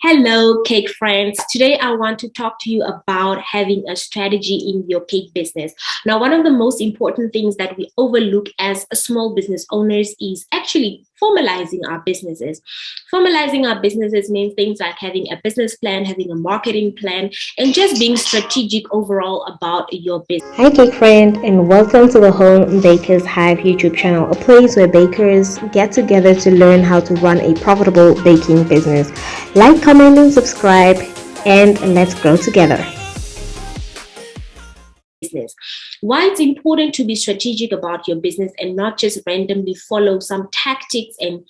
Hello, cake friends. Today I want to talk to you about having a strategy in your cake business. Now, one of the most important things that we overlook as small business owners is actually formalizing our businesses. Formalizing our businesses means things like having a business plan, having a marketing plan, and just being strategic overall about your business. Hi cake friend and welcome to the Home Bakers Hive YouTube channel, a place where bakers get together to learn how to run a profitable baking business. Like, comment and subscribe and let's grow together Why it's important to be strategic about your business and not just randomly follow some tactics and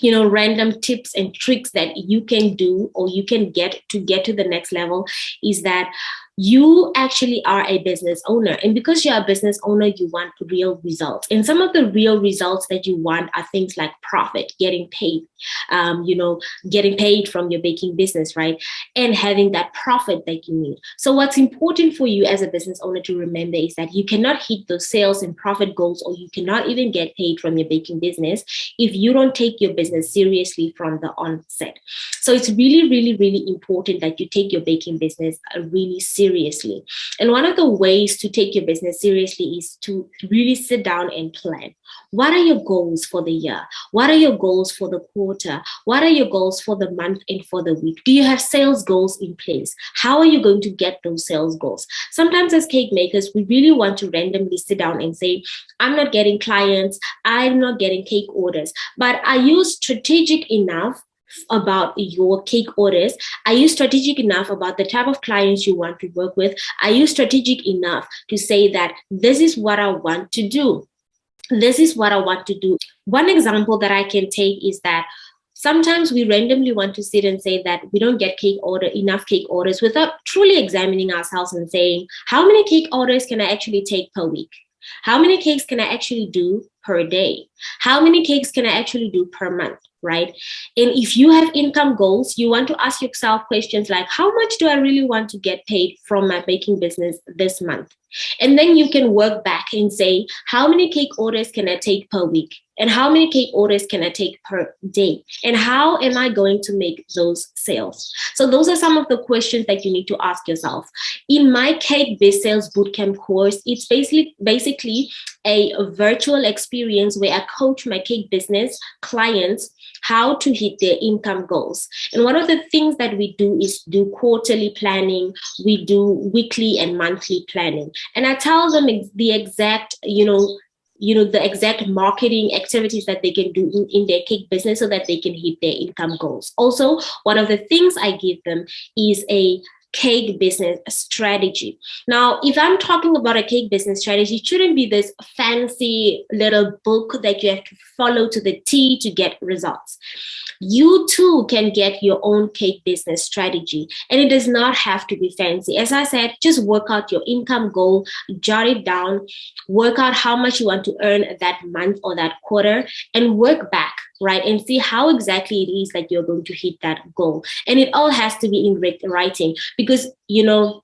you know random tips and tricks that you can do or you can get to get to the next level is that you actually are a business owner. And because you're a business owner you want real results. And some of the real results that you want are things like profit getting paid um, you know getting paid from your baking business right? And having that profit that you need. So what's important for you as a business owner to remember is that you cannot hit those sales and profit goals or you cannot even get paid from your baking business if you don't take your business seriously from the onset. So it's really really really important that you take your baking business really seriously seriously. And one of the ways to take your business seriously is to really sit down and plan. What are your goals for the year? What are your goals for the quarter? What are your goals for the month and for the week? Do you have sales goals in place? How are you going to get those sales goals? Sometimes as cake makers, we really want to randomly sit down and say, I'm not getting clients, I'm not getting cake orders, but are you strategic enough about your cake orders? Are you strategic enough about the type of clients you want to work with? Are you strategic enough to say that this is what I want to do? This is what I want to do. One example that I can take is that sometimes we randomly want to sit and say that we don't get cake order enough cake orders without truly examining ourselves and saying how many cake orders can i actually take per week how many cakes can i actually do per day how many cakes can i actually do per month right? And if you have income goals, you want to ask yourself questions like, how much do I really want to get paid from my baking business this month? And then you can work back and say, how many cake orders can I take per week? And how many cake orders can I take per day? And how am I going to make those sales? So those are some of the questions that you need to ask yourself. In my Cake Biz Sales Bootcamp course, it's basically, basically a virtual experience where I coach my cake business clients how to hit their income goals. And one of the things that we do is do quarterly planning, we do weekly and monthly planning. And I tell them the exact, you know, you know, the exact marketing activities that they can do in, in their cake business so that they can hit their income goals. Also, one of the things I give them is a cake business strategy. Now, if I'm talking about a cake business strategy, it shouldn't be this fancy little book that you have to follow to the T to get results. You too can get your own cake business strategy and it does not have to be fancy. As I said, just work out your income goal, jot it down, work out how much you want to earn that month or that quarter and work back right and see how exactly it is that you're going to hit that goal. And it all has to be in writing because you know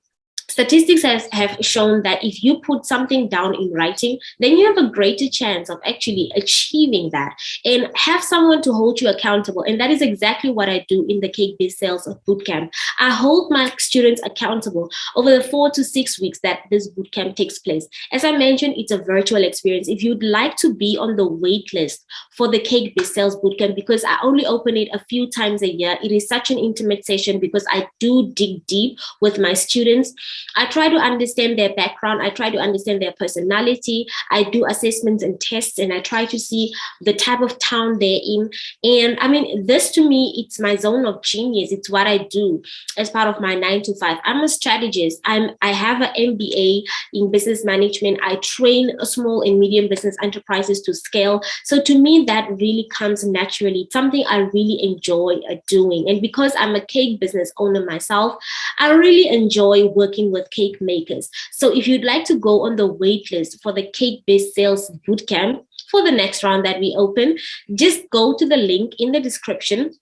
statistics has, have shown that if you put something down in writing, then you have a greater chance of actually achieving that and have someone to hold you accountable. And that is exactly what I do in the Cake Biz Sales Bootcamp. I hold my students accountable over the four to six weeks that this bootcamp takes place. As I mentioned, it's a virtual experience. If you'd like to be on the wait list for the Cake Biz Sales Bootcamp, because I only open it a few times a year, it is such an intimate session because I do dig deep with my students I try to understand their background. I try to understand their personality. I do assessments and tests and I try to see the type of town they're in. And I mean, this to me, it's my zone of genius. It's what I do as part of my nine to five. I'm a strategist. I'm, I have an MBA in business management. I train small and medium business enterprises to scale. So to me, that really comes naturally. It's something I really enjoy uh, doing. And because I'm a cake business owner myself, I really enjoy working with cake makers. So if you'd like to go on the waitlist for the Cake Biz Sales Bootcamp for the next round that we open, just go to the link in the description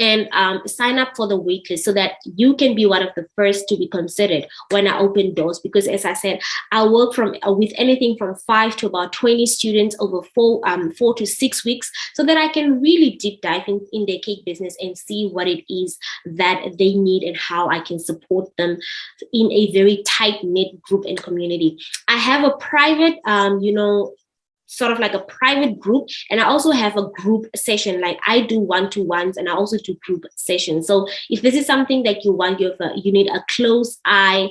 and um, sign up for the waitlist so that you can be one of the first to be considered when I open doors. Because as I said, I work from uh, with anything from five to about 20 students over four, um, four to six weeks so that I can really deep dive in, in their cake business and see what it is that they need and how I can support them in a very tight knit group and community. I have a private, um, you know, sort of like a private group and i also have a group session like i do one-to-ones and i also do group sessions so if this is something that you want you, a, you need a close eye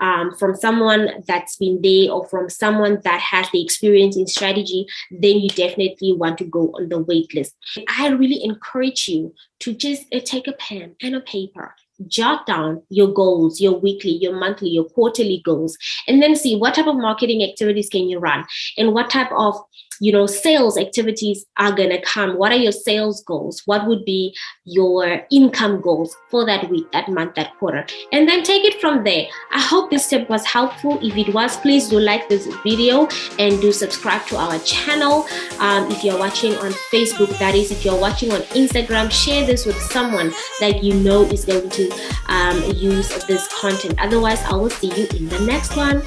um, from someone that's been there or from someone that has the experience in strategy, then you definitely want to go on the wait list. I really encourage you to just uh, take a pen and a paper jot down your goals, your weekly, your monthly, your quarterly goals, and then see what type of marketing activities can you run and what type of you know, sales activities are going to come. What are your sales goals? What would be your income goals for that week, that month, that quarter? And then take it from there. I hope this tip was helpful. If it was, please do like this video and do subscribe to our channel. Um, if you're watching on Facebook, that is, if you're watching on Instagram, share this with someone that you know is going to um, use this content. Otherwise, I will see you in the next one.